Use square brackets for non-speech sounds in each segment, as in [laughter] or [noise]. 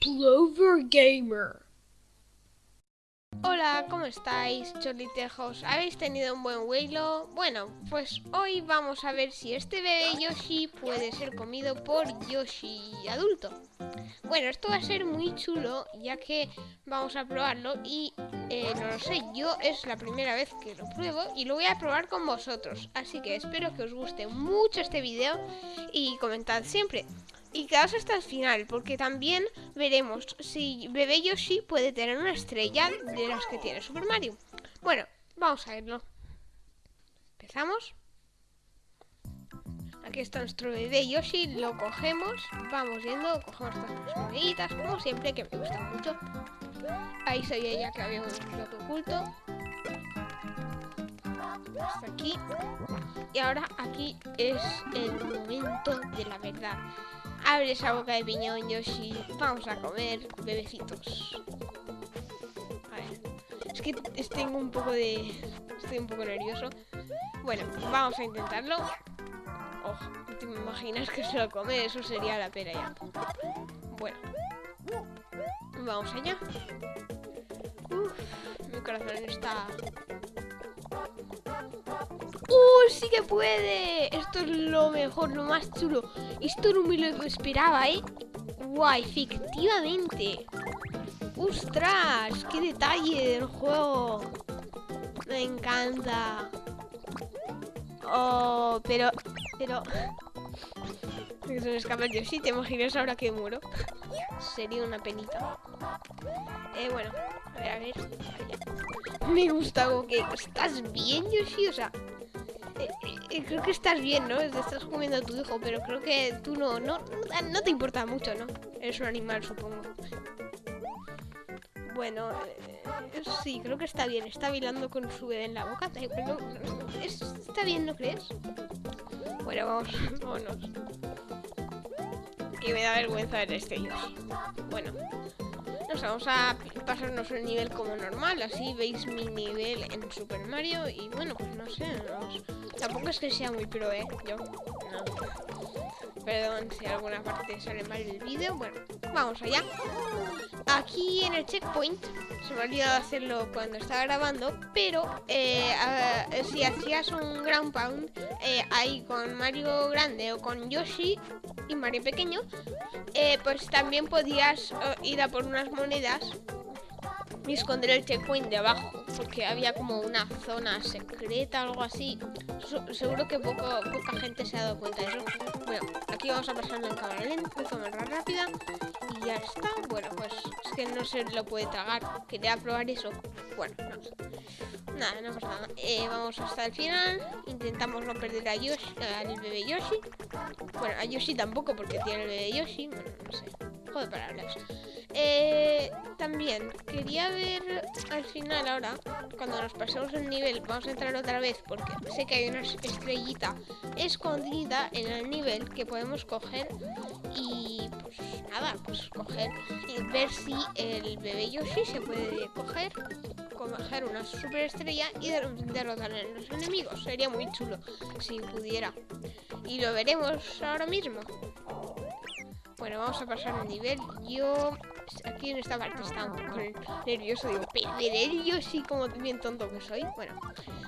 Plover Gamer. Hola, ¿cómo estáis, cholitejos? ¿Habéis tenido un buen vuelo? Bueno, pues hoy vamos a ver si este bebé Yoshi puede ser comido por Yoshi adulto. Bueno, esto va a ser muy chulo, ya que vamos a probarlo y eh, no lo sé, yo es la primera vez que lo pruebo y lo voy a probar con vosotros. Así que espero que os guste mucho este video y comentad siempre. Y quedaos hasta el final, porque también veremos si Bebé Yoshi puede tener una estrella de las que tiene Super Mario. Bueno, vamos a verlo. Empezamos. Aquí está nuestro bebé Yoshi, lo cogemos, vamos yendo, cogemos estas moneditas, como siempre, que me gustan mucho. Ahí sabía ya que había un plato oculto. Hasta aquí. Y ahora aquí es el momento de la verdad. Abre esa boca de piñón, Yoshi. Vamos a comer, bebecitos. A ver. Es que tengo un poco de... Estoy un poco nervioso. Bueno, vamos a intentarlo. Oh, ¿te imaginas que se lo come? Eso sería la pera ya. Bueno. Vamos allá. Uf, mi corazón está ¡Uh, sí que puede! Esto es lo mejor, lo más chulo. Esto no me lo esperaba, ¿eh? ¡Guay! Efectivamente. ¡Ostras! ¡Qué detalle del juego! Me encanta. Oh, pero... Pero... Que [laughs] se me escapa Yoshi, ¿te imaginas ahora que muero? [laughs] Sería una penita. Eh, bueno, a ver, a ver. Me gusta algo que... ¿Estás bien, Yoshi? O sea, eh, eh, creo que estás bien, ¿no? Estás comiendo a tu hijo, pero creo que tú no, no, no te importa mucho, ¿no? Eres un animal, supongo. Bueno, eh, sí, creo que está bien. Está bailando con su bebé en la boca. está bien, ¿no crees? Bueno, vamos, [laughs] vámonos. Que me da vergüenza ver este Yoshi. Bueno, nos vamos a pasarnos el nivel como normal. Así veis mi nivel en Super Mario. Y bueno, pues no sé, vamos Tampoco es que sea muy pro, ¿eh? Yo, no. Perdón si alguna parte sale mal el vídeo. Bueno, vamos allá. Aquí en el checkpoint, se me ha olvidado hacerlo cuando estaba grabando, pero eh, si hacías un ground pound eh, ahí con Mario grande o con Yoshi y Mario pequeño, eh, pues también podías ir a por unas monedas y esconder el checkpoint de abajo porque había como una zona secreta algo así. Seguro que poco, poca gente se ha dado cuenta de eso. Bueno, aquí vamos a pasarlo en cámara lenta, en cámara rápida y ya está, bueno, pues es que no se lo puede tragar. Quería probar eso, bueno, no nada, no pasa nada. Eh, vamos hasta el final, intentamos no perder a Yoshi, al bebé Yoshi. Bueno, a Yoshi tampoco porque tiene el bebé Yoshi, bueno, no sé. Juego de palabras eh, también quería ver al final ahora, cuando nos pasemos el nivel, vamos a entrar otra vez porque sé que hay una estrellita escondida en el nivel que podemos coger y pues nada, pues coger y ver si el bebé Yoshi se puede coger, coger una super estrella y derrotar a los enemigos. Sería muy chulo si pudiera. Y lo veremos ahora mismo. Bueno, vamos a pasar el nivel. Yo aquí en esta parte está un poco nervioso. Digo, perderé yo sí como bien tonto que soy. Bueno,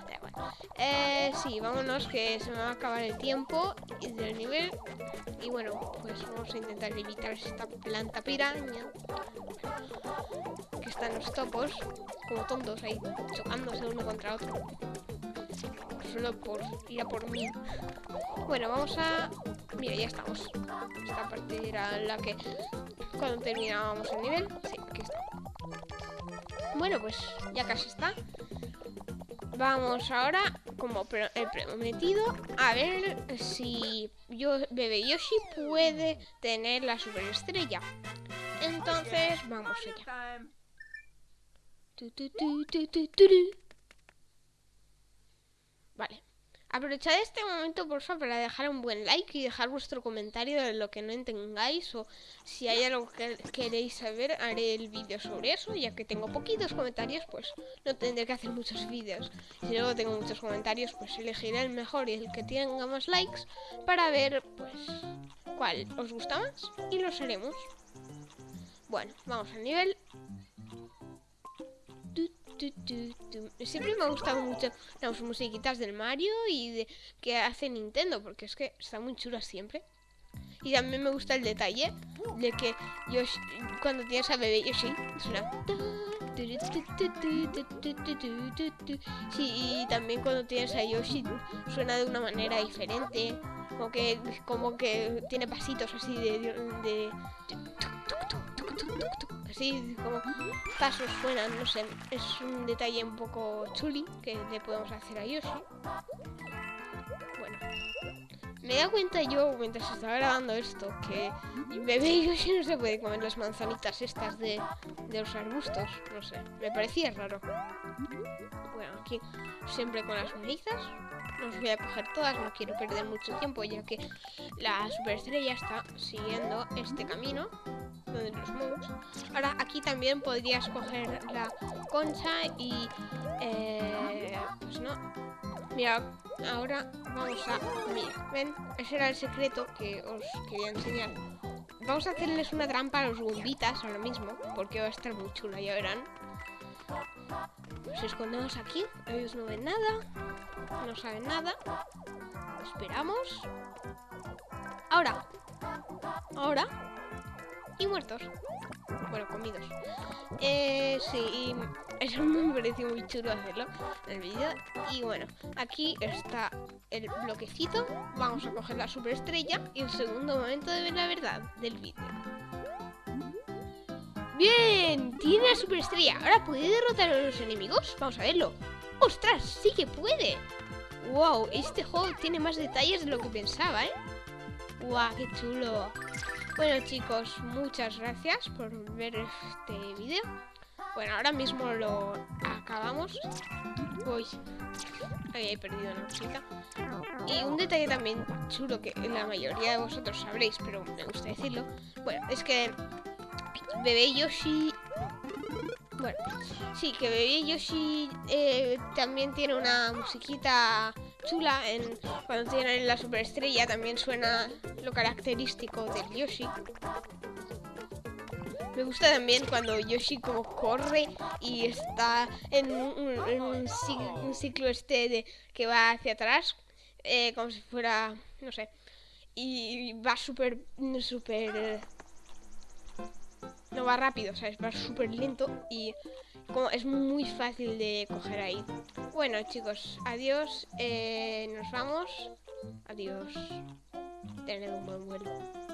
da igual. Eh, sí, vámonos que se me va a acabar el tiempo del nivel. Y bueno, pues vamos a intentar evitar esta planta piraña. Que están los topos, como tontos ahí, chocándose uno contra otro. Solo por ir a por mí. Bueno, vamos a Mira, ya estamos. Esta parte era la que cuando terminábamos el nivel. Sí, aquí está. Bueno, pues ya casi está. Vamos ahora, como el prometido, a ver si yo, Bebé Yoshi puede tener la superestrella. Entonces, vamos allá. Vale, Aprovechad este momento, por favor, para dejar un buen like y dejar vuestro comentario de lo que no entendáis o si hay algo que queréis saber, haré el vídeo sobre eso, ya que tengo poquitos comentarios, pues no tendré que hacer muchos vídeos. Si luego tengo muchos comentarios, pues elegiré el mejor y el que tenga más likes para ver, pues, cuál os gusta más y los haremos. Bueno, vamos al nivel Siempre me ha gustado mucho las musiquitas del Mario y de que hace Nintendo, porque es que está muy chula siempre. Y también me gusta el detalle de que Yoshi, cuando tienes a bebé Yoshi, suena... Sí, y también cuando tienes a Yoshi suena de una manera diferente, como que, como que tiene pasitos así de así como pasos suenan, no sé, es un detalle un poco chuli que le podemos hacer a Yoshi. Bueno, me da cuenta yo, mientras estaba grabando esto, que bebé Yoshi no se puede comer las manzanitas estas de, de los arbustos, no sé, me parecía raro. Bueno, aquí siempre con las manizas. No os voy a coger todas, no quiero perder mucho tiempo ya que la superestrella está siguiendo este camino donde los moves. Ahora aquí también podrías coger la concha y... Eh, pues no. Mira, ahora vamos a... Mira, ven, ese era el secreto que os quería enseñar. Vamos a hacerles una trampa a los bombitas ahora mismo, porque va a estar muy chula, ya verán. Nos escondemos aquí, ellos no ven nada, no saben nada. Esperamos. Ahora, ahora, y muertos. Bueno, comidos. Eh, sí, [laughs] eso me pareció muy chulo hacerlo en el vídeo. Y bueno, aquí está el bloquecito. Vamos a coger la superestrella y el segundo momento de ver la verdad del vídeo. ¡Bien! Tiene la superestrella. ¿Ahora puede derrotar a los enemigos? Vamos a verlo. ¡Ostras! ¡Sí que puede! ¡Wow! Este juego tiene más detalles de lo que pensaba, ¿eh? ¡Guau! ¡Qué chulo! Bueno chicos, muchas gracias por ver este vídeo. Bueno, ahora mismo lo acabamos. Uy, he perdido una cosita. Y un detalle también chulo que la mayoría de vosotros sabréis, pero me gusta decirlo. Bueno, es que Bebé Yoshi... Bueno, sí, que Bebé Yoshi eh, también tiene una musiquita chula en, cuando tiene la superestrella también suena lo característico del Yoshi. Me gusta también cuando Yoshi como corre y está en un, ciclo este de que va hacia atrás, eh, como si fuera, no sé, y va súper, súper... no va rápido, ¿sabes? Va súper lento y como es muy fácil de coger ahí. Bueno chicos, adiós, eh, nos vamos. Adiós. Tened un buen vuelo.